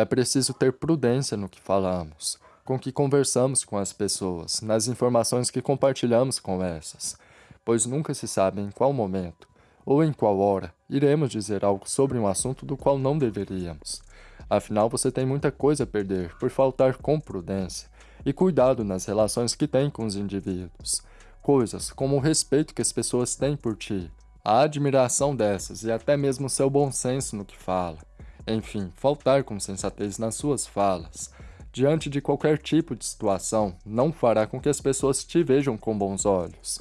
É preciso ter prudência no que falamos, com que conversamos com as pessoas, nas informações que compartilhamos com essas, pois nunca se sabe em qual momento, ou em qual hora, iremos dizer algo sobre um assunto do qual não deveríamos. Afinal, você tem muita coisa a perder por faltar com prudência e cuidado nas relações que tem com os indivíduos. Coisas como o respeito que as pessoas têm por ti, a admiração dessas e até mesmo seu bom senso no que fala. Enfim, faltar com sensatez nas suas falas, diante de qualquer tipo de situação, não fará com que as pessoas te vejam com bons olhos.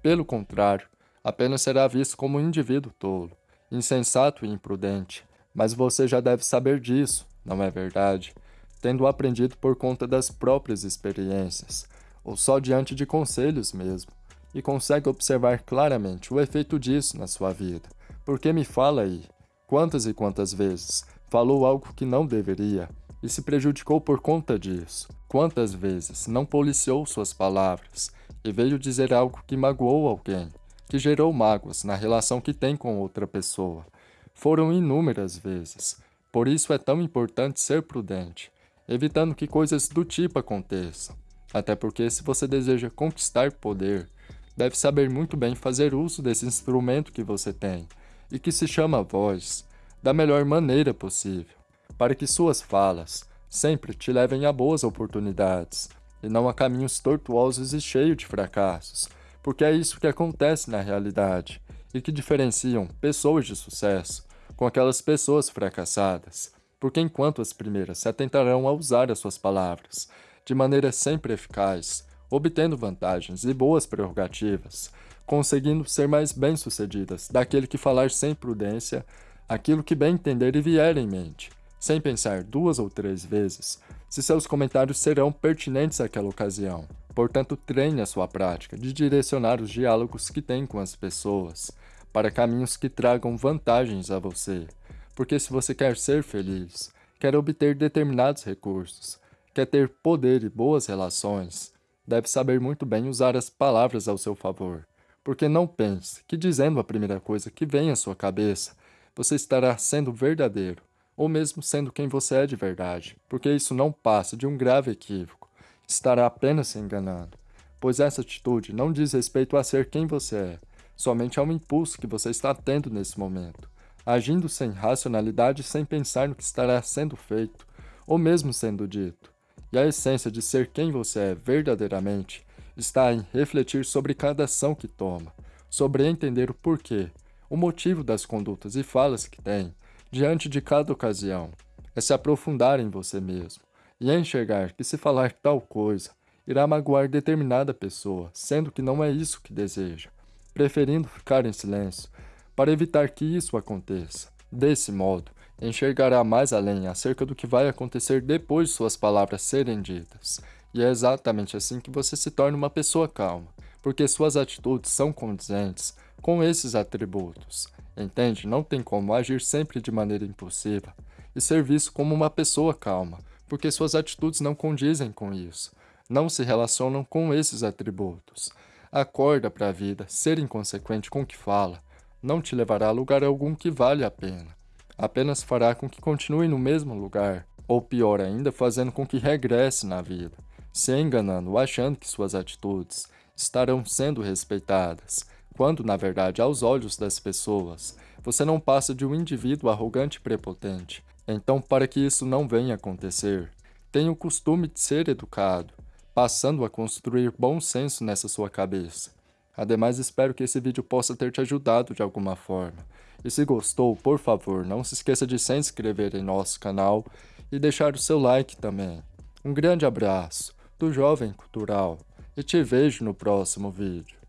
Pelo contrário, apenas será visto como um indivíduo tolo, insensato e imprudente. Mas você já deve saber disso, não é verdade? Tendo aprendido por conta das próprias experiências, ou só diante de conselhos mesmo, e consegue observar claramente o efeito disso na sua vida. Porque me fala aí, quantas e quantas vezes falou algo que não deveria e se prejudicou por conta disso? Quantas vezes não policiou suas palavras e veio dizer algo que magoou alguém, que gerou mágoas na relação que tem com outra pessoa? Foram inúmeras vezes. Por isso é tão importante ser prudente, evitando que coisas do tipo aconteçam. Até porque se você deseja conquistar poder, deve saber muito bem fazer uso desse instrumento que você tem, e que se chama voz, da melhor maneira possível, para que suas falas sempre te levem a boas oportunidades, e não a caminhos tortuosos e cheios de fracassos, porque é isso que acontece na realidade, e que diferenciam pessoas de sucesso com aquelas pessoas fracassadas, porque enquanto as primeiras se atentarão a usar as suas palavras de maneira sempre eficaz, obtendo vantagens e boas prerrogativas, conseguindo ser mais bem-sucedidas daquele que falar sem prudência aquilo que bem entender e vier em mente, sem pensar duas ou três vezes se seus comentários serão pertinentes àquela ocasião. Portanto, treine a sua prática de direcionar os diálogos que tem com as pessoas para caminhos que tragam vantagens a você. Porque se você quer ser feliz, quer obter determinados recursos, quer ter poder e boas relações, deve saber muito bem usar as palavras ao seu favor. Porque não pense que dizendo a primeira coisa que vem à sua cabeça, você estará sendo verdadeiro, ou mesmo sendo quem você é de verdade, porque isso não passa de um grave equívoco, estará apenas se enganando, pois essa atitude não diz respeito a ser quem você é, somente ao impulso que você está tendo nesse momento, agindo sem racionalidade e sem pensar no que estará sendo feito, ou mesmo sendo dito. E a essência de ser quem você é verdadeiramente está em refletir sobre cada ação que toma, sobre entender o porquê, o motivo das condutas e falas que tem, diante de cada ocasião. É se aprofundar em você mesmo, e enxergar que se falar tal coisa, irá magoar determinada pessoa, sendo que não é isso que deseja, preferindo ficar em silêncio, para evitar que isso aconteça. Desse modo, enxergará mais além acerca do que vai acontecer depois de suas palavras serem ditas. E é exatamente assim que você se torna uma pessoa calma, porque suas atitudes são condizentes com esses atributos. Entende? Não tem como agir sempre de maneira impulsiva e ser visto como uma pessoa calma, porque suas atitudes não condizem com isso, não se relacionam com esses atributos. Acorda para a vida, ser inconsequente com o que fala, não te levará a lugar algum que vale a pena. Apenas fará com que continue no mesmo lugar, ou pior ainda, fazendo com que regresse na vida, se enganando, achando que suas atitudes estarão sendo respeitadas, quando, na verdade, aos olhos das pessoas, você não passa de um indivíduo arrogante e prepotente. Então, para que isso não venha acontecer, tenha o costume de ser educado, passando a construir bom senso nessa sua cabeça. Ademais, espero que esse vídeo possa ter te ajudado de alguma forma. E se gostou, por favor, não se esqueça de se inscrever em nosso canal e deixar o seu like também. Um grande abraço do Jovem Cultural e te vejo no próximo vídeo.